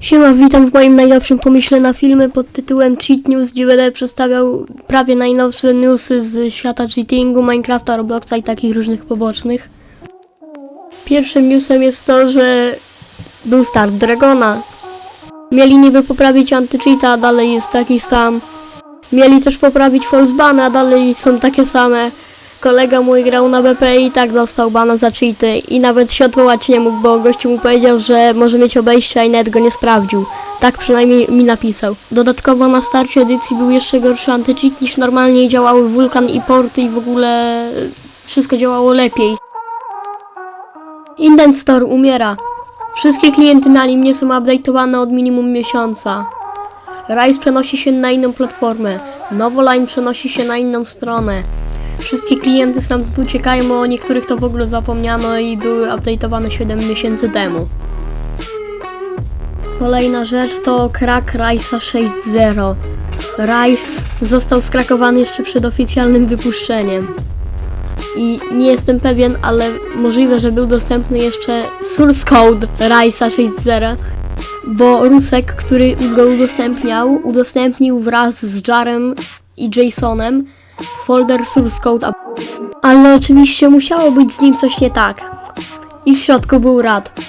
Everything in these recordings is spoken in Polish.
Siema, witam w moim najnowszym pomyśle na filmy pod tytułem Cheat News, gdzie będę przedstawiał prawie najnowsze newsy z świata cheatingu, Minecrafta, Robloxa i takich różnych pobocznych. Pierwszym newsem jest to, że był start Dragona. Mieli niby poprawić anti-cheata, a dalej jest taki sam. Mieli też poprawić false bany, a dalej są takie same. Kolega mój grał na BP i tak dostał bana za cheaty i nawet się odwołać nie mógł, bo gościu mu powiedział, że może mieć obejście, a i nawet go nie sprawdził. Tak przynajmniej mi napisał. Dodatkowo na starcie edycji był jeszcze gorszy antycheat niż normalnie działały wulkan i porty i w ogóle wszystko działało lepiej. Indent Store umiera. Wszystkie klienty na nim nie są update'owane od minimum miesiąca. Rise przenosi się na inną platformę. Novoline przenosi się na inną stronę. Wszystkie klienty stamtąd uciekają, o niektórych to w ogóle zapomniano i były update'owane 7 miesięcy temu. Kolejna rzecz to krak Rice'a 6.0. Rice został skrakowany jeszcze przed oficjalnym wypuszczeniem. I nie jestem pewien, ale możliwe, że był dostępny jeszcze source code Rice'a 6.0, bo Rusek, który go udostępniał, udostępnił wraz z Jarem i Jasonem folder source code, ale oczywiście musiało być z nim coś nie tak. I w środku był rad.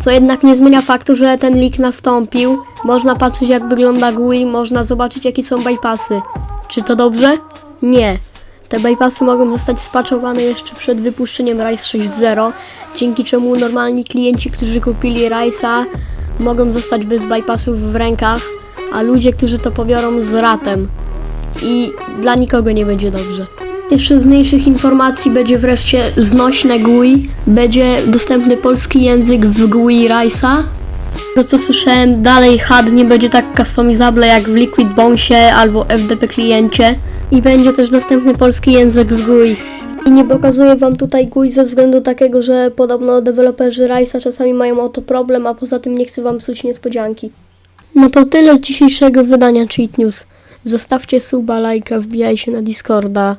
Co jednak nie zmienia faktu, że ten leak nastąpił. Można patrzeć jak wygląda GUI, można zobaczyć jakie są bypassy. Czy to dobrze? Nie. Te bypassy mogą zostać spaczowane jeszcze przed wypuszczeniem Rise 6.0, dzięki czemu normalni klienci, którzy kupili Rise'a mogą zostać bez bypassów w rękach, a ludzie, którzy to pobiorą z ratem i dla nikogo nie będzie dobrze. Jeszcze z mniejszych informacji będzie wreszcie znośne GUI, będzie dostępny polski język w GUI Rice'a. To co słyszałem, dalej HUD nie będzie tak customizable jak w Liquid Bonesie albo FDP kliencie i będzie też dostępny polski język w GUI. I nie pokazuję wam tutaj GUI ze względu takiego, że podobno deweloperzy Rice'a czasami mają o to problem, a poza tym nie chcę wam psuć niespodzianki. No to tyle z dzisiejszego wydania Cheat News. Zostawcie suba, lajka, wbijaj się na Discorda.